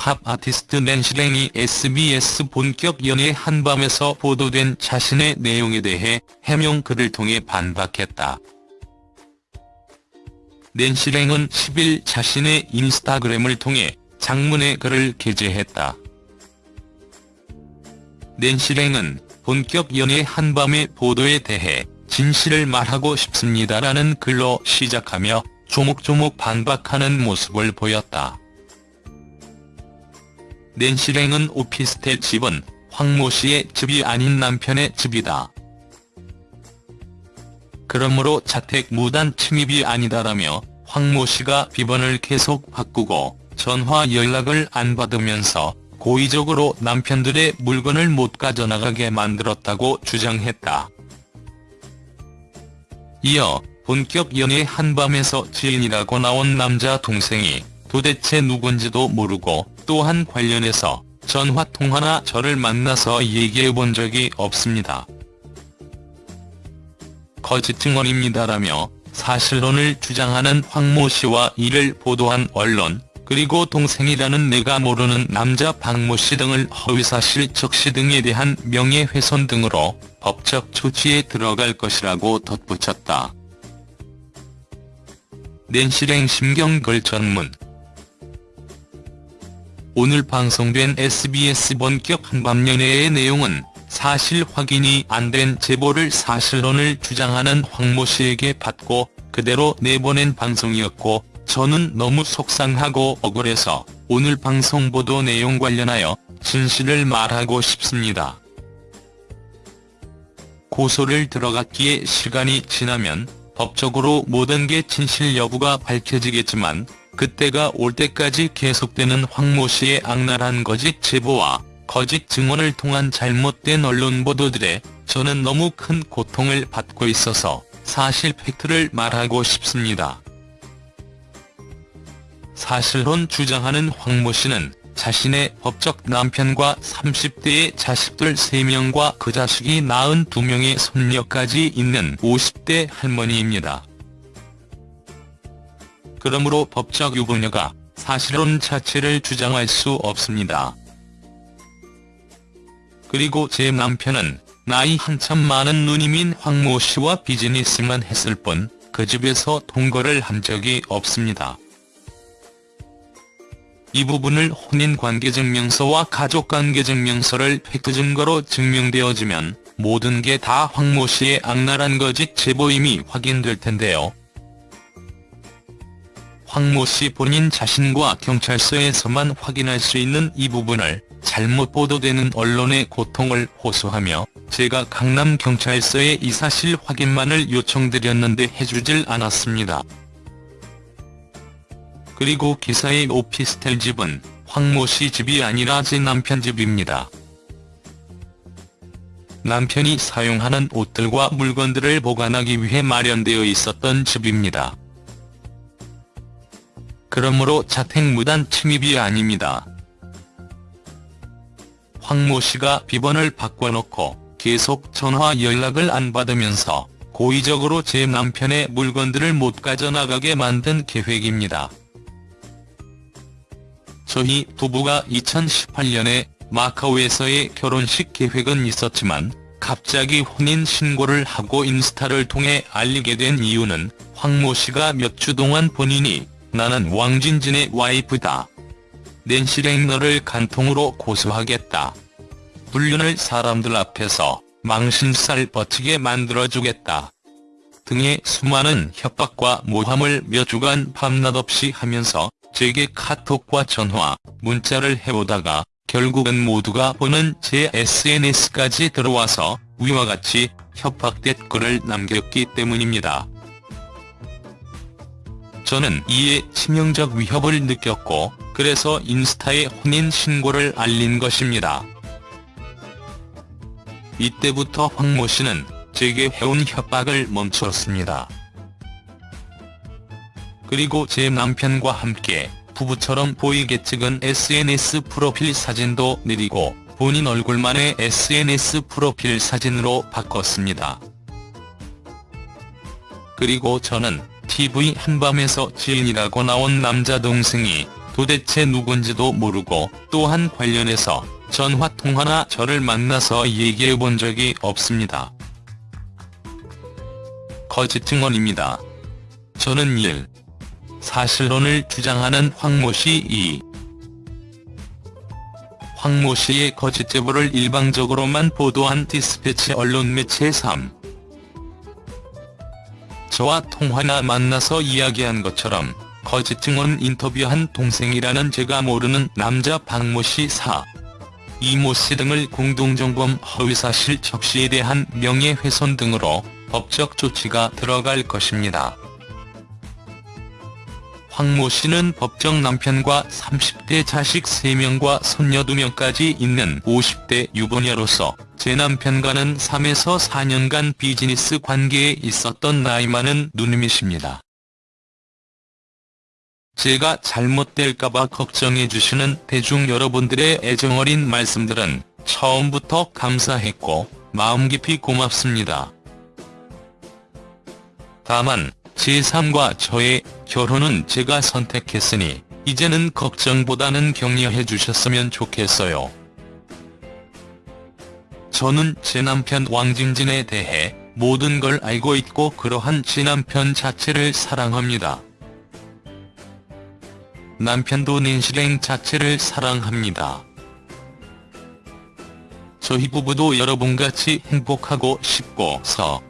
팝 아티스트 낸시랭이 SBS 본격 연애 한밤에서 보도된 자신의 내용에 대해 해명 글을 통해 반박했다. 낸시랭은 10일 자신의 인스타그램을 통해 장문의 글을 게재했다. 낸시랭은 본격 연애 한밤의 보도에 대해 진실을 말하고 싶습니다라는 글로 시작하며 조목조목 반박하는 모습을 보였다. 낸시랭은 오피스텔 집은 황모 씨의 집이 아닌 남편의 집이다. 그러므로 자택 무단 침입이 아니다라며 황모 씨가 비번을 계속 바꾸고 전화 연락을 안 받으면서 고의적으로 남편들의 물건을 못 가져나가게 만들었다고 주장했다. 이어 본격 연애 한밤에서 지인이라고 나온 남자 동생이 도대체 누군지도 모르고 또한 관련해서 전화 통화나 저를 만나서 얘기해 본 적이 없습니다. 거짓 증언입니다라며 사실론을 주장하는 황모 씨와 이를 보도한 언론, 그리고 동생이라는 내가 모르는 남자 박모 씨 등을 허위사실 적시 등에 대한 명예훼손 등으로 법적 조치에 들어갈 것이라고 덧붙였다. 낸시랭 심경글 전문 오늘 방송된 SBS 본격 한밤연애의 내용은 사실 확인이 안 된 제보를 사실론을 주장하는 황모 씨에게 받고 그대로 내보낸 방송이었고 저는 너무 속상하고 억울해서 오늘 방송 보도 내용 관련하여 진실을 말하고 싶습니다. 고소를 들어갔기에 시간이 지나면 법적으로 모든 게 진실 여부가 밝혀지겠지만 그때가 올 때까지 계속되는 황모 씨의 악랄한 거짓 제보와 거짓 증언을 통한 잘못된 언론 보도들에 저는 너무 큰 고통을 받고 있어서 사실 팩트를 말하고 싶습니다. 사실론 주장하는 황모 씨는 자신의 법적 남편과 30대의 자식들 3명과 그 자식이 낳은 2명의 손녀까지 있는 50대 할머니입니다. 그러므로 법적 유부녀가 사실론 자체를 주장할 수 없습니다. 그리고 제 남편은 나이 한참 많은 누님인 황모 씨와 비즈니스만 했을 뿐 그 집에서 동거를 한 적이 없습니다. 이 부분을 혼인관계증명서와 가족관계증명서를 팩트 증거로 증명되어지면 모든 게 다 황모 씨의 악랄한 거짓 제보임이 확인될 텐데요. 황모 씨 본인 자신과 경찰서에서만 확인할 수 있는 이 부분을 잘못 보도되는 언론의 고통을 호소하며 제가 강남경찰서에 이 사실 확인만을 요청드렸는데 해주질 않았습니다. 그리고 기사의 오피스텔 집은 황모 씨 집이 아니라 제 남편 집입니다. 남편이 사용하는 옷들과 물건들을 보관하기 위해 마련되어 있었던 집입니다. 그러므로 자택 무단 침입이 아닙니다. 황모 씨가 비번을 바꿔놓고 계속 전화 연락을 안 받으면서 고의적으로 제 남편의 물건들을 못 가져나가게 만든 계획입니다. 저희 부부가 2018년에 마카오에서의 결혼식 계획은 있었지만 갑자기 혼인신고를 하고 인스타를 통해 알리게 된 이유는 황모 씨가 몇 주 동안 본인이 나는 왕진진의 와이프다. 낸시 랭 너를 간통으로 고소하겠다. 불륜을 사람들 앞에서 망신살 버티게 만들어주겠다. 등의 수많은 협박과 모함을 몇 주간 밤낮 없이 하면서 제게 카톡과 전화, 문자를 해오다가 결국은 모두가 보는 제 SNS까지 들어와서 위와 같이 협박 댓글을 남겼기 때문입니다. 저는 이에 치명적 위협을 느꼈고 그래서 인스타에 혼인 신고를 알린 것입니다. 이때부터 황모 씨는 제게 해온 협박을 멈췄습니다. 그리고 제 남편과 함께 부부처럼 보이게 찍은 SNS 프로필 사진도 내리고 본인 얼굴만의 SNS 프로필 사진으로 바꿨습니다. 그리고 저는 TV 한밤에서 지인이라고 나온 남자 동생이 도대체 누군지도 모르고 또한 관련해서 전화 통화나 저를 만나서 얘기해 본 적이 없습니다. 거짓 증언입니다. 저는 1. 사실론을 주장하는 황모 씨 2. 황모 씨의 거짓 제보를 일방적으로만 보도한 디스패치 언론 매체 3. 저와 통화나 만나서 이야기한 것처럼 거짓 증언 인터뷰한 동생이라는 제가 모르는 남자 박모 씨 4. 이모 씨 등을 공동정범 허위사실 적시에 대한 명예훼손 등으로 법적 조치가 들어갈 것입니다. 황모 씨는 법정 남편과 30대 자식 3명과 손녀 2명까지 있는 50대 유부녀로서 제 남편과는 3에서 4년간 비즈니스 관계에 있었던 나이 많은 누님이십니다. 제가 잘못될까봐 걱정해주시는 대중 여러분들의 애정어린 말씀들은 처음부터 감사했고 마음 깊이 고맙습니다. 다만 제3과 저의 결혼은 제가 선택했으니 이제는 걱정보다는 격려해 주셨으면 좋겠어요. 저는 제 남편 왕진진에 대해 모든 걸 알고 있고 그러한 제 남편 자체를 사랑합니다. 남편도 닌실행 자체를 사랑합니다. 저희 부부도 여러분같이 행복하고 싶고서